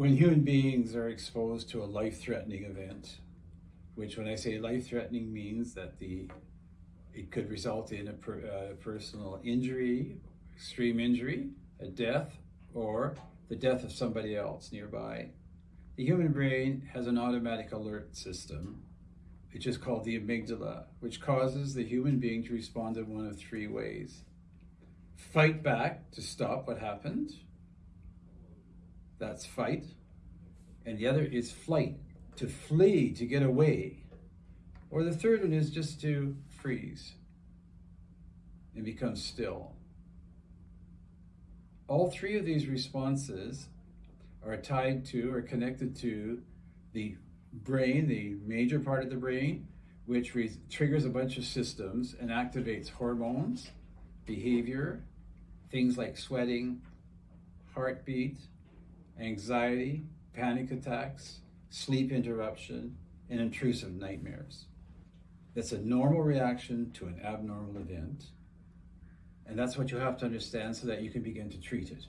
when human beings are exposed to a life-threatening event, which when I say life-threatening means that the it could result in a per, uh, personal injury, extreme injury, a death, or the death of somebody else nearby. The human brain has an automatic alert system, which is called the amygdala, which causes the human being to respond in one of three ways. Fight back to stop what happened, that's fight. And the other is flight, to flee, to get away. Or the third one is just to freeze and become still. All three of these responses are tied to or connected to the brain, the major part of the brain, which triggers a bunch of systems and activates hormones, behavior, things like sweating, heartbeat, anxiety, panic attacks, sleep interruption, and intrusive nightmares. That's a normal reaction to an abnormal event. And that's what you have to understand so that you can begin to treat it.